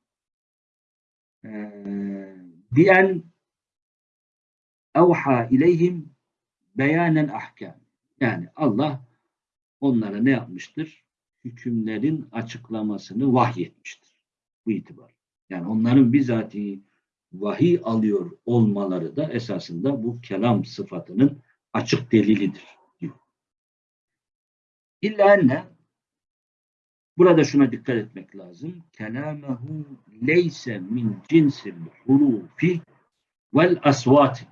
Diyen evha ileyhim beyanen ahkam. Yani Allah onlara ne yapmıştır? Hükümlerin açıklamasını vahyetmiştir. Bu itibar. Yani onların bizatihi vahiy alıyor olmaları da esasında bu kelam sıfatının açık delilidir diyor. İlla enne burada şuna dikkat etmek lazım. Kelamehu leyse min cinsil hurufi vel asvati.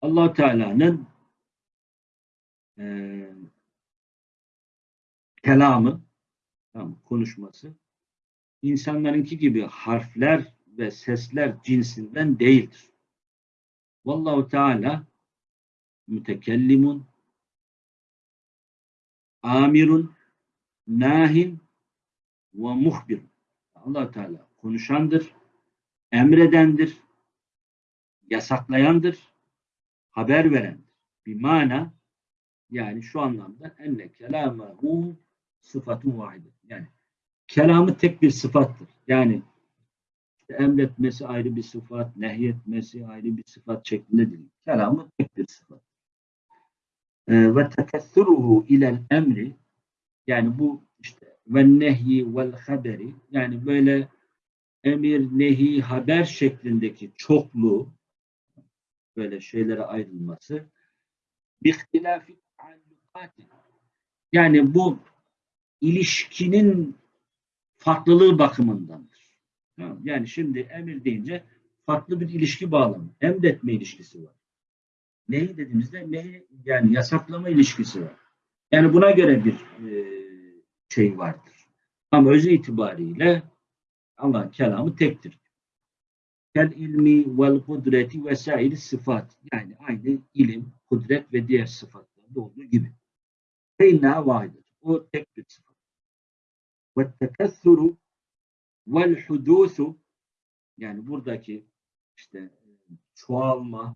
allah Teala'nın e, kelamı, tamam, konuşması insanlarınki gibi harfler ve sesler cinsinden değildir. Vallahu Teala mütekellimun amirun nahin ve muhbir. allah Teala konuşandır, emredendir, yasaklayandır, haber verendir. Bir mana yani şu anlamda enne kelamahu sıfatun vahide. Yani kelamı tek bir sıfattır. Yani emretmesi ayrı bir sıfat, nehyetmesi ayrı bir sıfat şeklinde değil. Kelamı tek bir sıfat. Ee, ve tekessuruhu ilel emri yani bu işte ve nehyi vel haberi yani böyle emir, nehi, haber şeklindeki çokluğu böyle şeylere ayrılması bihtilafi. Yani bu ilişkinin farklılığı bakımındandır. Yani şimdi emir deyince farklı bir ilişki bağlamı. Emretme ilişkisi var. Neyi dediğimizde neyi yani yasaklama ilişkisi var. Yani buna göre bir e, şey vardır. Ama özü itibariyle Allah'ın kelamı tektir. Kel ilmi vel kudreti vesaire sıfat. Yani aynı ilim, kudret ve diğer sıfatlarda olduğu gibi. Feinna vahidir. O tek bir sıfat. Vel hudusu yani buradaki işte çoğalma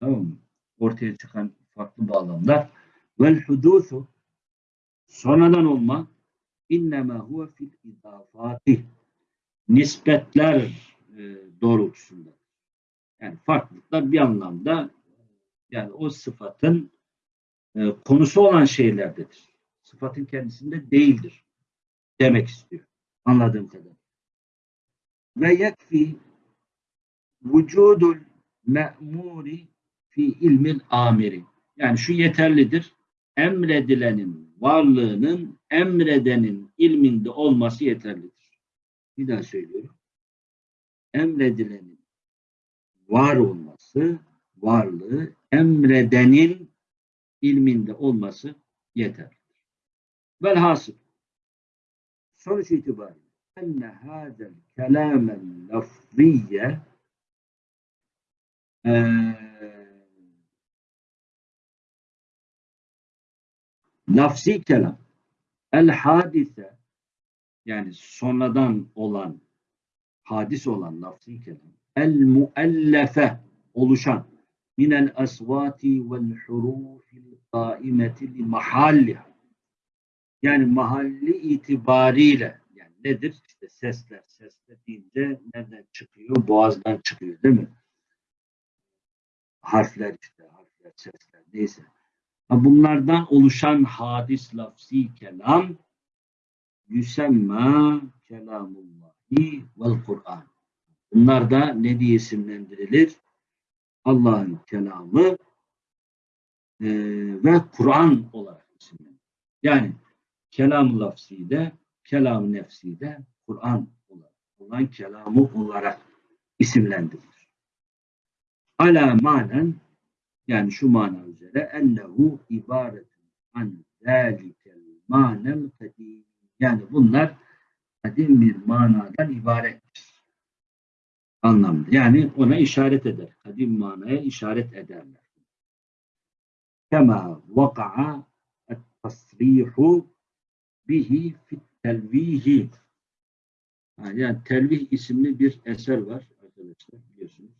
tamam ortaya çıkan farklı bağlamlar hudusu sonradan olma innema huve fil idafati nispetler e, doğrultusunda. Yani farklılıklar bir anlamda yani o sıfatın e, konusu olan şeylerdedir. Sıfatın kendisinde değildir demek istiyor. Anladığım kadar. Ve yekfi vücudul me'muri fi ilmil amiri. Yani şu yeterlidir. Emredilenin varlığının emredenin ilminde olması yeterlidir. Bir daha söylüyorum. Emredilenin var olması, varlığı emredenin ilminde olması yeterlidir. Velhasıl sonuç itibariyle. Enne hâzel kelâmen lafziyye lafzi kelam. El hadise yani sonradan olan hadis olan lafzi kelam. El muellefe oluşan. Minel asvati vel hurufil kaimeti li mahalliha yani mahalli itibariyle yani nedir? İşte sesler. Sesler deyince nereden çıkıyor? Boğazdan çıkıyor değil mi? Harfler işte. Harfler, sesler neyse. Bunlardan oluşan hadis lafzi kelam yüsemma kelamullahi vel Kur'an. Bunlar da ne diye isimlendirilir? Allah'ın kelamı e, ve Kur'an olarak isimlendirilir. Yani kelam lafzi de, kelam nefsi de Kur'an olarak, olan kelamı olarak isimlendirilir. Ala manen yani şu mana üzere ennehu ibaretun an zâlikel manel kadim. Yani bunlar kadim bir manadan ibarettir. Anlamda. Yani ona işaret eder. Kadim manaya işaret ederler. Kema vaka'a et-tasrihu bihi fit telvihi. Yani telvih isimli bir eser var arkadaşlar biliyorsunuz.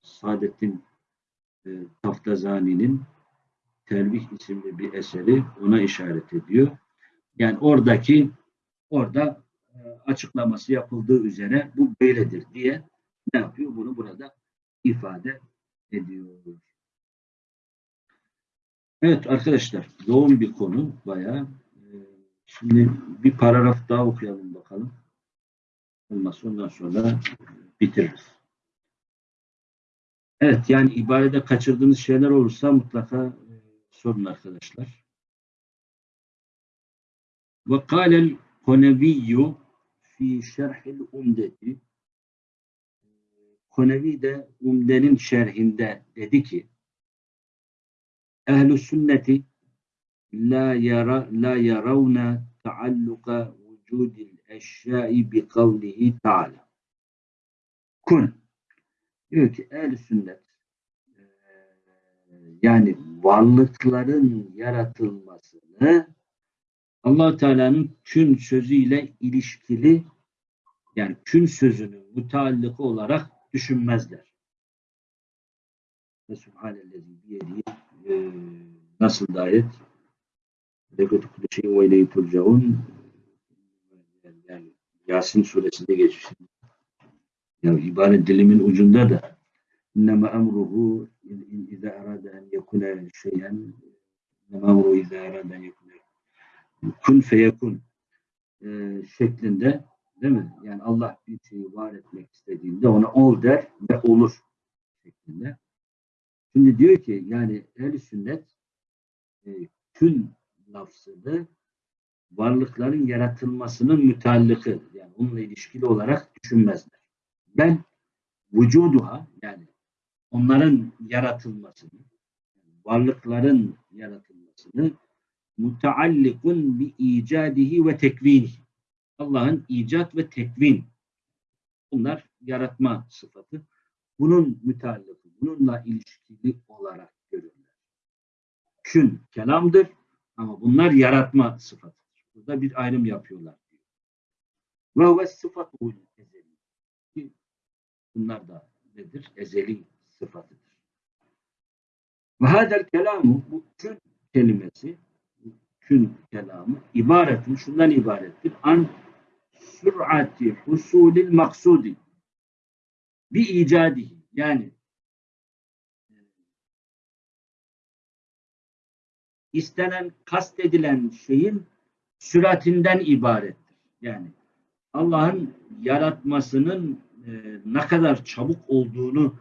Saadettin e, Taftazani'nin Telvih isimli bir eseri ona işaret ediyor. Yani oradaki orada e, açıklaması yapıldığı üzere bu böyledir diye ne yapıyor? Bunu burada ifade ediyor. Evet arkadaşlar yoğun bir konu bayağı. Şimdi bir paragraf daha okuyalım bakalım. Olmazsa ondan sonra bitiririz. Evet yani ibarede kaçırdığınız şeyler olursa mutlaka e, sorun arkadaşlar. Ve kâlel koneviyyü fi şerhil umdeti Konevi de Umde'nin şerhinde dedi ki Ehl-i sünneti la yara la yaravna taalluka vücudil eşyai bi kavlihi taala. Kun diyor ki ehl sünnet yani varlıkların yaratılmasını allah Teala'nın kün sözüyle ilişkili yani kün sözünün müteallıkı olarak düşünmezler. Ve Subhanellezi biyediği e, nasıl da ayet Lekut kudüsü ve ileyhi turcaun yani Yasin suresinde geçmiş. Ya ibaret dilimin ucunda da innema emruhu izâ arada en yekune şeyen innema emruhu izâ arada en yekune kun feyekun e, şeklinde değil mi? Yani Allah bir şeyi var etmek istediğinde ona ol der ve olur şeklinde. Şimdi diyor ki yani ehl sünnet e, kün lafzını varlıkların yaratılmasının müteallıkı yani onunla ilişkili olarak düşünmezler. Ben vücuduha yani onların yaratılmasını varlıkların yaratılmasını muteallikun bi icadihi ve tekvinihi Allah'ın icat ve tekvin bunlar yaratma sıfatı. Bunun müteallıkı, bununla ilişkili olarak görürler. Kün kelamdır ama bunlar yaratma sıfatıdır. Burada bir ayrım yapıyorlar. Ve huve sıfatul ezeli. Bunlar da nedir? Ezeli sıfatıdır. Ve hadel kelamu bu kün kelimesi kün kelamı ibaretin şundan ibarettir. An sür'ati husulil maksudi bi icadihi yani istenen, kastedilen şeyin süratinden ibarettir. Yani Allah'ın yaratmasının e, ne kadar çabuk olduğunu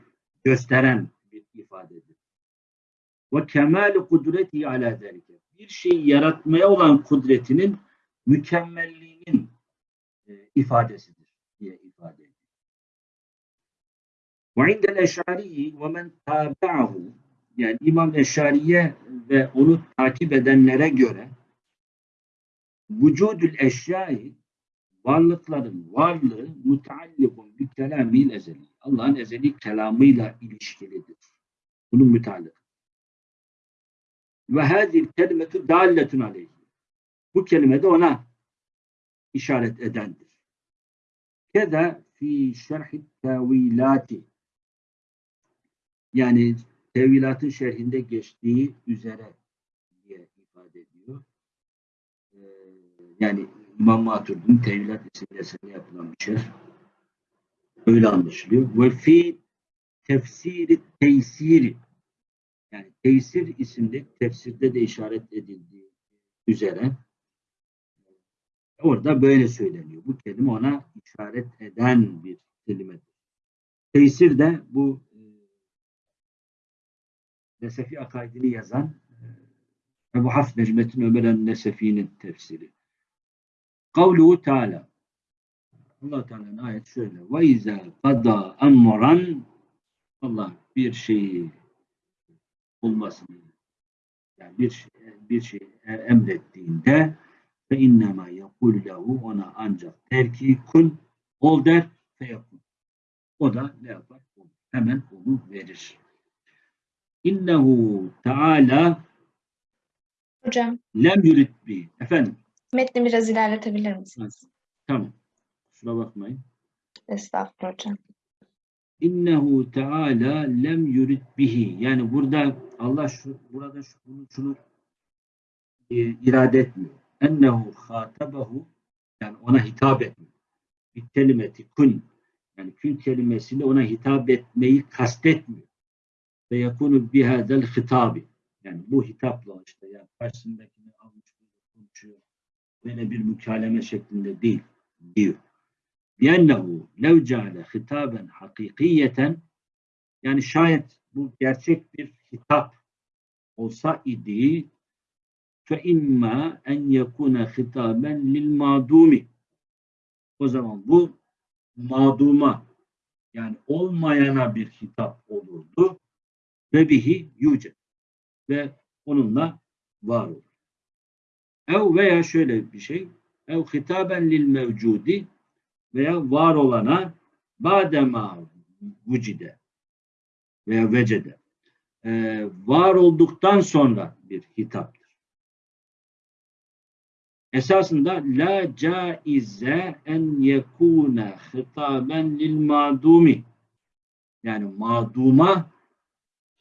gösteren bir ifadedir. Ve kemali kudreti ala zelike. Bir şeyi yaratmaya olan kudretinin mükemmelliğinin e, ifadesidir diye ifade ediyor. Ve indel eşariyi ve men tabi'ahu yani İmam Eşariye ve onu takip edenlere göre vücudül eşyayı varlıkların varlığı müteallikun bir kelamil ezeli. Allah'ın ezeli kelamıyla ilişkilidir. Bunun müteallik. Ve hadil kelimetü dalletun aleyhi. Bu kelime de ona işaret edendir. Keda fi şerhi tevilati yani tevilatın şerhinde geçtiği üzere diye ifade ediyor. Ee, yani İmam Maturidi'nin Tevilat isimli eserine yapılan bir şerh. Öyle anlaşılıyor. Ve fi tefsiri teysiri yani teysir isimli tefsirde de işaret edildiği üzere orada böyle söyleniyor. Bu kelime ona işaret eden bir kelimedir. Teysir de bu Nesefi akaidini yazan e, Ebu Hafs Necmettin Ömer el-Nesefi'nin tefsiri. Kavluhu Teala allah Teala'nın ayet şöyle ve izâ emran Allah bir şeyi olmasını yani bir şey, bir şey emrettiğinde fe innema yekul lehu ona ancak der ki kun ol der feyekun. O da ne yapar? Hemen onu verir. İnnehu Teala Hocam, lem yurid bi. Efendim. metni biraz ilerletebilir misiniz? Tamam. Kusura bakmayın. Estağfurullah hocam. İnnehu Teala lem yurid bihi. Yani burada Allah şu burada şu, bunu şunu e, irade etmiyor. Ennehu hatabehu yani ona hitap etmiyor. Bir kelimeti kun yani kün kelimesiyle ona hitap etmeyi kastetmiyor. Ve yakunu bihadel hitabi. Yani bu hitapla işte yani karşısındakini almış konuşuyor. Böyle bir mükaleme şeklinde değil diyor. Liennehu lev ceale hitaben hakikiyeten yani şayet bu gerçek bir hitap olsa idi fe imma en yekune hitaben lil madumi o zaman bu maduma yani olmayana bir hitap olurdu ve bihi yüce ve onunla var olur. Ev veya şöyle bir şey ev hitaben lil mevcudi veya var olana badema vücide veya vecede ee, var olduktan sonra bir hitaptır. Esasında la caize en yekune hitaben lil madumi yani maduma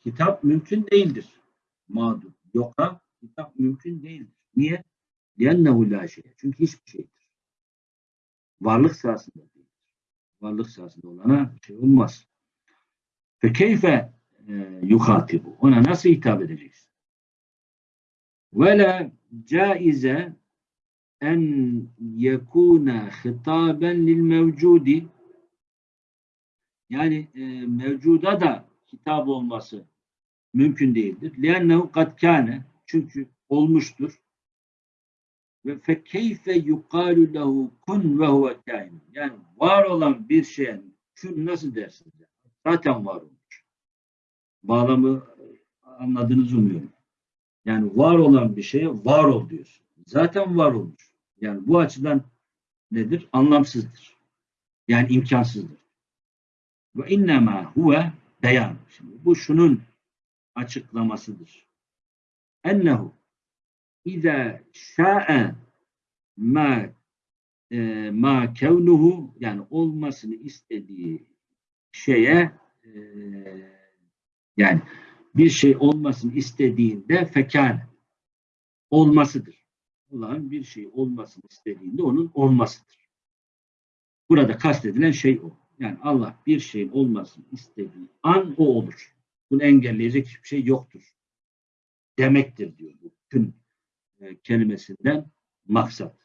hitap mümkün değildir. Madum. Yoka hitap mümkün değildir. Niye? Liennehu la şey. Çünkü hiçbir şeydir. Varlık sahasında değildir. Varlık sahasında olana şey olmaz. Fe keyfe yuhatibu. Ona nasıl hitap edeceksin? Ve la caize en yekuna hitaben lil mevcudi yani e, mevcuda da kitap olması mümkün değildir. لِأَنَّهُ قَدْ كَانَ Çünkü olmuştur. Ve fekeyfe yukalu lehu kun ve huve kain. Yani var olan bir şeye kun nasıl dersiniz? Zaten var olmuş. Bağlamı anladığınızı umuyorum. Yani var olan bir şeye var ol diyorsun. Zaten var olmuş. Yani bu açıdan nedir? Anlamsızdır. Yani imkansızdır. Ve innema huve beyan. Şimdi bu şunun açıklamasıdır. Ennehu İza şa'e ma e, ma kevnuhu yani olmasını istediği şeye e, yani bir şey olmasını istediğinde fekâne olmasıdır. Allah'ın bir şey olmasını istediğinde onun olmasıdır. Burada kastedilen şey o. Yani Allah bir şeyin olmasını istediği an o olur. Bunu engelleyecek hiçbir şey yoktur. Demektir diyor bu kün e, kelimesinden maksat.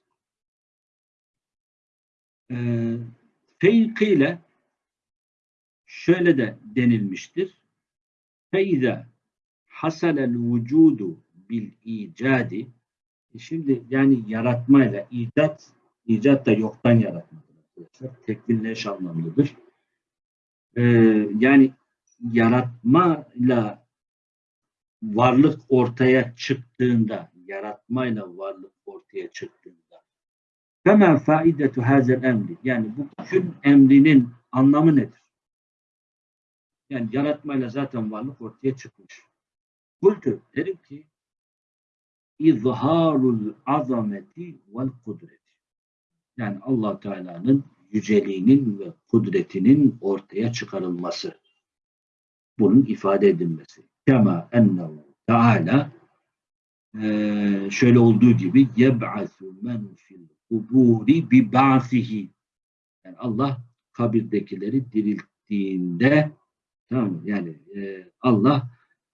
E, Feykiyle şöyle de denilmiştir. Feyza hasalel vücudu bil icadi şimdi yani yaratmayla icat icat da yoktan yaratmadır. Tekbirleş anlamlıdır. Ee, yani yaratmayla varlık ortaya çıktığında yaratmayla varlık ortaya çıktığında Femen faidetu hazel emri. Yani bu kün emrinin anlamı nedir? Yani yaratmayla zaten varlık ortaya çıkmış. Kultu derim ki izharul azameti vel kudreti. Yani allah Teala'nın yüceliğinin ve kudretinin ortaya çıkarılması. Bunun ifade edilmesi. Kema ennehu Teala ee, şöyle olduğu gibi yeb'asu men fil kuburi bi ba'sihi yani Allah kabirdekileri dirilttiğinde tamam? Yani e, Allah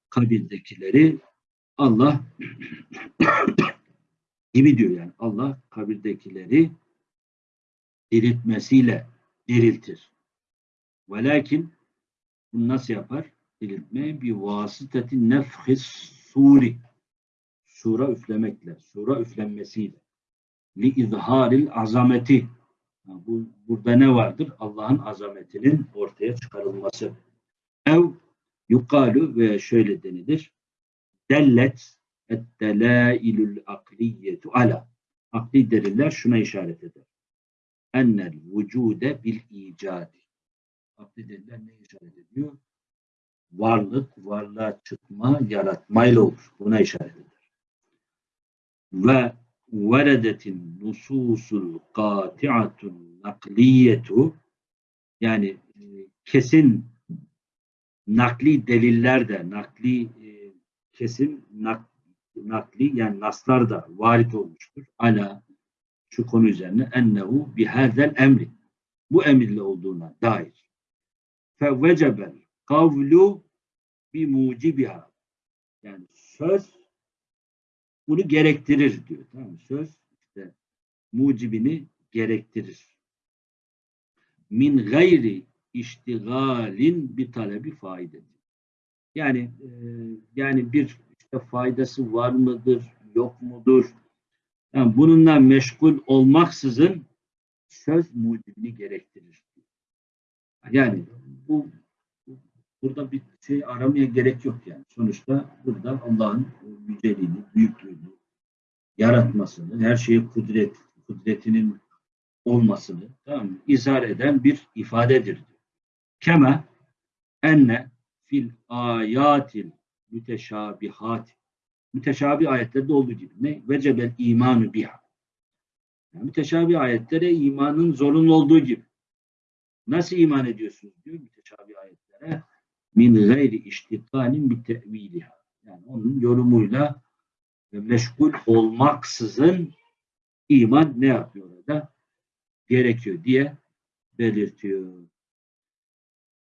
kabirdekileri Allah gibi diyor yani Allah kabirdekileri diriltmesiyle diriltir. Velakin bunu nasıl yapar? Diriltme bir vasıtati nefhis suri sura üflemekle, sura üflenmesiyle li izharil azameti bu, burada ne vardır? Allah'ın azametinin ortaya çıkarılması. Ev yukalu ve şöyle denilir. Dellet ettelailül akliyetu ala. Akli deliller şuna işaret eder. Ennel vücude bil icadi. Akli deliller ne işaret ediyor? Varlık, varlığa çıkma, yaratmayla olur. Buna işaret eder ve veredetin nususul kati'atun nakliyetu yani e, kesin nakli deliller de nakli e, kesin nak, nakli yani naslar da varit olmuştur. Ala şu konu üzerine ennehu bihazel emri bu emirle olduğuna dair. Fe vecebel kavlu bi mucibiha yani söz bunu gerektirir diyor. Tamam mı? Söz işte mucibini gerektirir. Min gayri iştigalin bir talebi faydedir. Yani e, yani bir işte faydası var mıdır, yok mudur? Yani bununla meşgul olmaksızın söz mucibini gerektirir. Yani bu Burada bir şey aramaya gerek yok yani. Sonuçta burada Allah'ın yüceliğini, büyüklüğünü, yaratmasını, her şeye kudret, kudretinin olmasını tamam mı? izhar eden bir ifadedir. Keme enne fil ayatil müteşabihat müteşabih ayetlerde olduğu gibi ne? Vecebel imanu biha. Yani müteşabih ayetlere imanın zorunlu olduğu gibi. Nasıl iman ediyorsunuz diyor müteşabih ayetlere? Min gayri iştigalin bir teviliha. Yani onun yorumuyla meşgul olmaksızın iman ne yapıyor orada? Gerekiyor diye belirtiyor.